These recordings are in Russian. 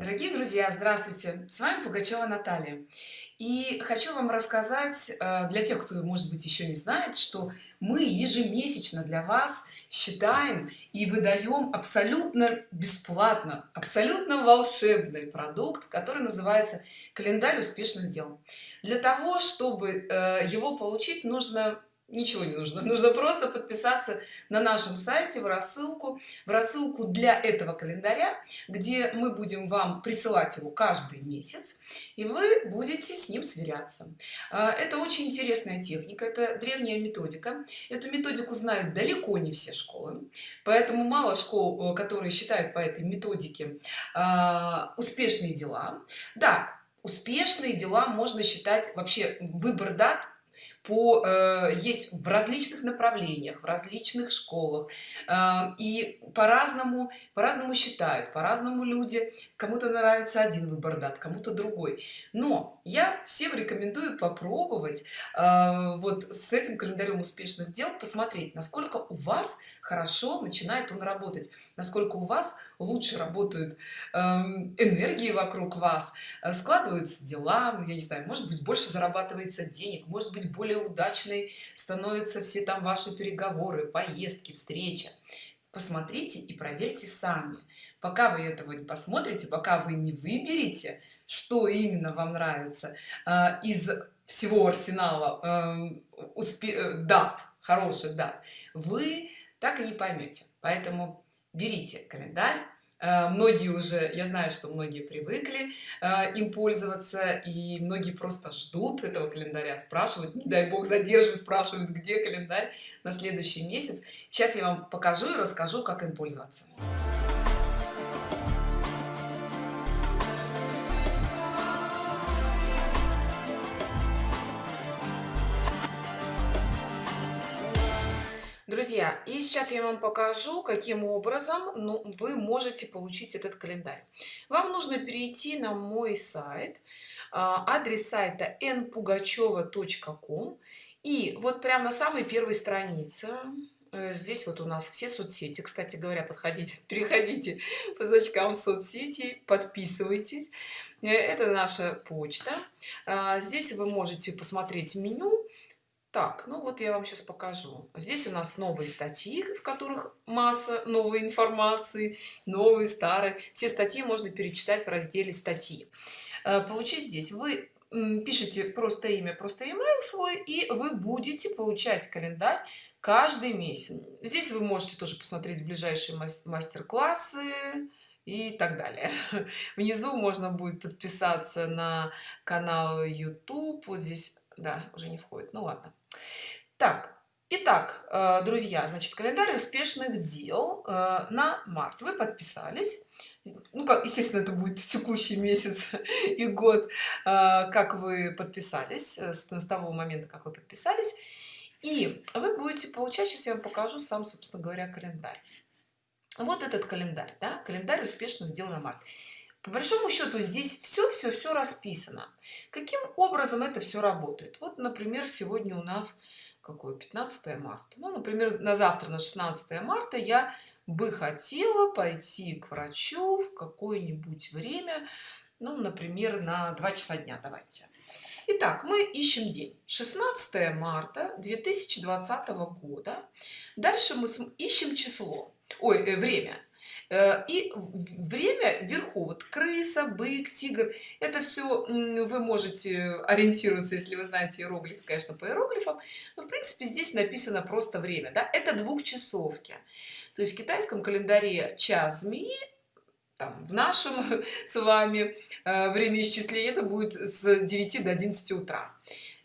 Дорогие друзья, здравствуйте! С вами Пугачева Наталья. И хочу вам рассказать, э, для тех, кто, может быть, еще не знает, что мы ежемесячно для вас считаем и выдаем абсолютно бесплатно, абсолютно волшебный продукт, который называется «Календарь успешных дел». Для того, чтобы э, его получить, нужно ничего не нужно. Нужно просто подписаться на нашем сайте в рассылку в рассылку для этого календаря где мы будем вам присылать его каждый месяц и вы будете с ним сверяться. А, это очень интересная техника это древняя методика. Эту методику знают далеко не все школы поэтому мало школ э, которые считают по этой методике а, успешные дела. Да успешные дела можно считать вообще выбор дат по э, есть в различных направлениях в различных школах э, и по-разному по-разному считают по-разному люди. Кому-то нравится один выбор дат кому-то другой. Но я всем рекомендую попробовать э, вот с этим календарем успешных дел посмотреть насколько у вас хорошо начинает он работать насколько у вас лучше работают э, энергии вокруг вас э, складываются дела я не знаю может быть больше зарабатывается денег может быть более удачной становятся все там ваши переговоры поездки встреча посмотрите и проверьте сами. Пока вы этого не посмотрите пока вы не выберете что именно вам нравится э, из всего арсенала э, успе дат хороших дат вы так и не поймете. Поэтому берите календарь многие уже я знаю что многие привыкли э, им пользоваться и многие просто ждут этого календаря спрашивают не дай бог задерживают спрашивают где календарь на следующий месяц сейчас я вам покажу и расскажу как им пользоваться друзья и сейчас я вам покажу каким образом ну, вы можете получить этот календарь. Вам нужно перейти на мой сайт а, адрес сайта npugacheva.com и вот прямо на самой первой странице э, здесь вот у нас все соцсети. Кстати говоря подходите переходите по значкам соцсети подписывайтесь. Э, это наша почта. А, здесь вы можете посмотреть меню так ну вот я вам сейчас покажу. Здесь у нас новые статьи в которых масса новой информации новые старые все статьи можно перечитать в разделе статьи э, получить здесь. Вы пишите просто имя просто email свой и вы будете получать календарь каждый месяц. Здесь вы можете тоже посмотреть ближайшие мастер-классы и так далее. Внизу можно будет подписаться на канал youtube. Вот здесь да уже не входит. Ну ладно. Так итак э, друзья значит календарь успешных дел э, на март. Вы подписались. Ну как естественно это будет текущий месяц и год. Э, как вы подписались с, того момента как вы подписались. И вы будете получать сейчас я вам покажу сам собственно говоря календарь. Вот этот календарь да? календарь успешных дел на март по большому счету здесь все все все расписано. Каким образом это все работает? Вот например сегодня у нас какое? 15 марта. Ну например на завтра на 16 марта я бы хотела пойти к врачу в какое-нибудь время ну например на 2 часа дня давайте. Итак, мы ищем день. 16 марта 2020 года. Дальше мы ищем число. Ой э, время и время вверху вот крыса бык тигр это все вы можете ориентироваться если вы знаете иероглифы конечно по иероглифам но в принципе здесь написано просто время да? это двухчасовки то есть в китайском календаре час змеи там, в нашем с вами э, время исчисления это будет с 9 до 11 утра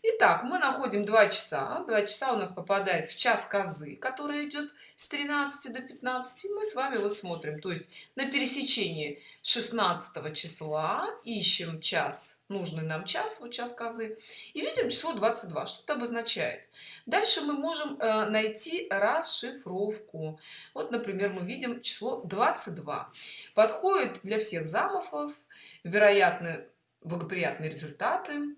Итак, мы находим 2 часа. 2 часа у нас попадает в час козы, который идет с 13 до 15. Мы с вами вот смотрим. То есть на пересечении 16 числа ищем час, нужный нам час, вот час козы. И видим число 22. Что это обозначает? Дальше мы можем э, найти расшифровку. Вот, например, мы видим число 22. Подходит для всех замыслов. Вероятно, благоприятные результаты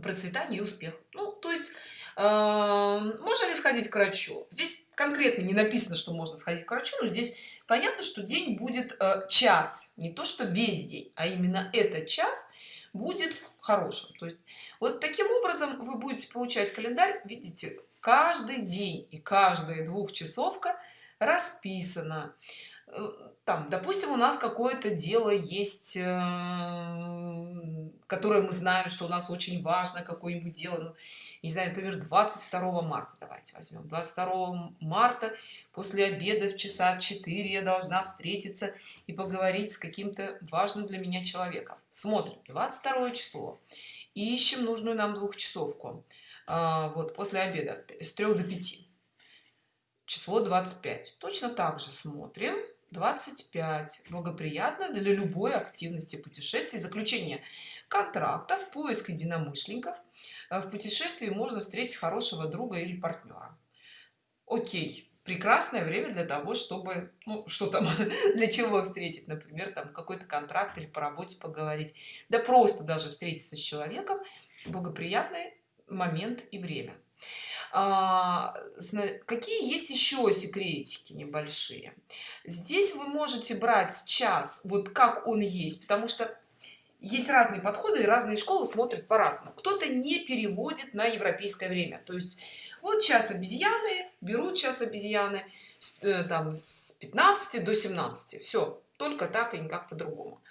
процветание и успех ну то есть э, можно ли сходить к врачу? Здесь конкретно не написано что можно сходить к врачу но здесь понятно что день будет э, час. Не то что весь день а именно этот час будет хорошим. То есть вот таким образом вы будете получать календарь. Видите каждый день и каждая двухчасовка расписана. Э, там допустим у нас какое-то дело есть э, которое мы знаем что у нас очень важно какое-нибудь дело. Ну, не знаю например 22 марта. Давайте возьмем. 22 марта после обеда в часа 4 я должна встретиться и поговорить с каким-то важным для меня человеком. Смотрим. 22 число. Ищем нужную нам двухчасовку. А, вот после обеда. С 3 до 5 число 25 точно так же смотрим 25 благоприятно для любой активности путешествий. Заключение контрактов поиск единомышленников. Э, в путешествии можно встретить хорошего друга или партнера окей прекрасное время для того чтобы ну, что там для чего встретить например там какой-то контракт или по работе поговорить. Да просто даже встретиться с человеком. Благоприятный момент и время а, какие есть еще секретики небольшие? Здесь вы можете брать час вот как он есть потому что есть разные подходы и разные школы смотрят по-разному. Кто-то не переводит на европейское время. То есть вот час обезьяны берут час обезьяны э, там с 15 до 17 все только так и никак по-другому.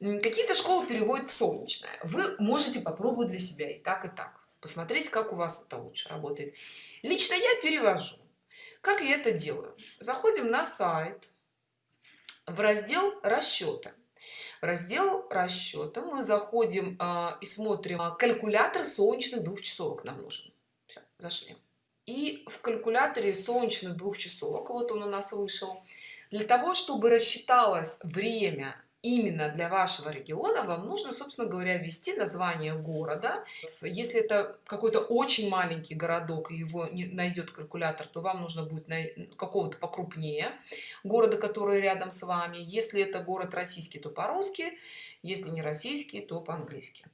Какие-то школы переводят в солнечное. Вы можете попробовать для себя и так и так посмотреть как у вас это лучше работает. Лично я перевожу. Как я это делаю? Заходим на сайт в раздел расчета в раздел расчета мы заходим э, и смотрим а, калькулятор солнечных двухчасовок нам нужен. Все, зашли. И в калькуляторе солнечных двухчасовок вот он у нас вышел. Для того чтобы рассчиталось время именно для вашего региона вам нужно собственно говоря ввести название города. Если это какой-то очень маленький городок и его не найдет калькулятор то вам нужно будет какого-то покрупнее города который рядом с вами. Если это город российский то по-русски если не российский то по-английски.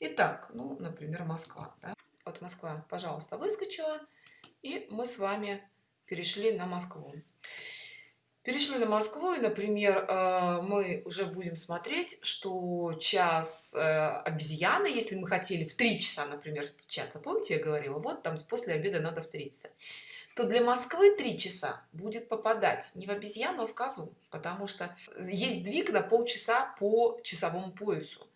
Итак, ну например москва да? вот москва пожалуйста выскочила и мы с вами перешли на москву перешли на москву и например э, мы уже будем смотреть что час э, обезьяны если мы хотели в три часа например встречаться. Помните я говорила вот там после обеда надо встретиться. То для москвы три часа будет попадать не в обезьяну а в козу потому что есть двиг на полчаса по часовому поясу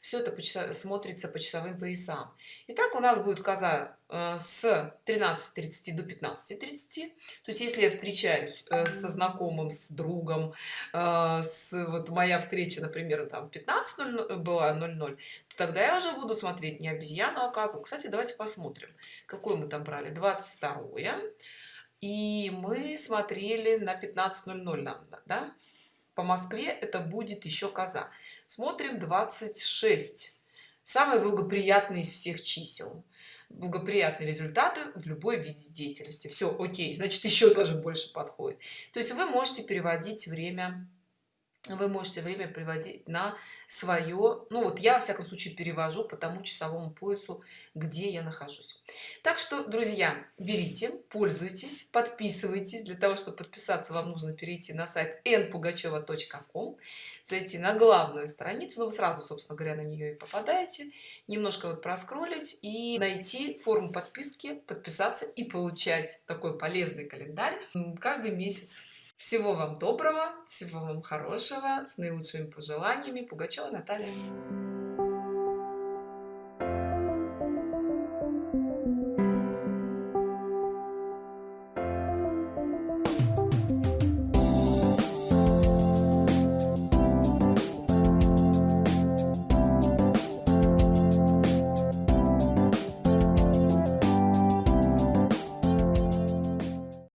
все это по часа, смотрится по часовым поясам. Итак, у нас будет коза э, с 13:30 до 15:30 то есть если я встречаюсь э, со знакомым с другом э, с вот моя встреча например там в 15:00 была 00 то тогда я уже буду смотреть не обезьяну а козу. Кстати давайте посмотрим какой мы там брали. 22 и мы смотрели на 15:00 да по москве это будет еще коза. Смотрим 26 самый благоприятный из всех чисел. Благоприятные результаты в любой виде деятельности. Все окей значит еще даже больше подходит. То есть вы можете переводить время вы можете время приводить на свое ну вот я во всяком случае перевожу по тому часовому поясу где я нахожусь. Так что друзья берите пользуйтесь подписывайтесь. Для того чтобы подписаться вам нужно перейти на сайт npugacheva.com зайти на главную страницу но ну, вы сразу собственно говоря на нее и попадаете немножко вот проскролить и найти форму подписки подписаться и получать такой полезный календарь каждый месяц всего вам доброго всего вам хорошего с наилучшими пожеланиями. Пугачева наталья